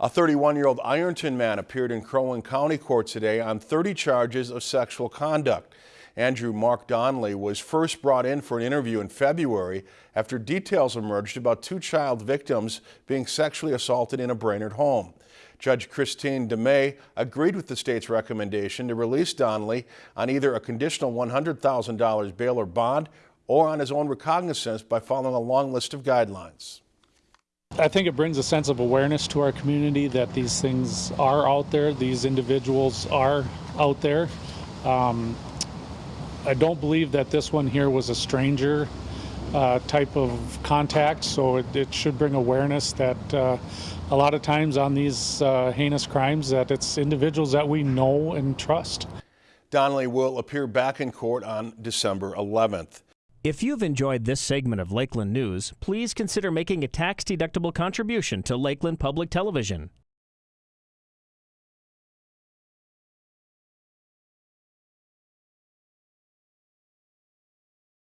A 31-year-old Ironton man appeared in Crow Wing County Court today on 30 charges of sexual conduct. Andrew Mark Donnelly was first brought in for an interview in February after details emerged about two child victims being sexually assaulted in a Brainerd home. Judge Christine DeMay agreed with the state's recommendation to release Donnelly on either a conditional $100,000 bail or bond or on his own recognizance by following a long list of guidelines. I think it brings a sense of awareness to our community that these things are out there, these individuals are out there. Um, I don't believe that this one here was a stranger uh, type of contact, so it, it, should bring awareness that uh, a lot of times on these uh, heinous crimes that it's individuals that we know and trust. Donnelly will appear back in court on December 11th. If you've enjoyed this segment of Lakeland News, please consider making a tax-deductible contribution to Lakeland Public Television.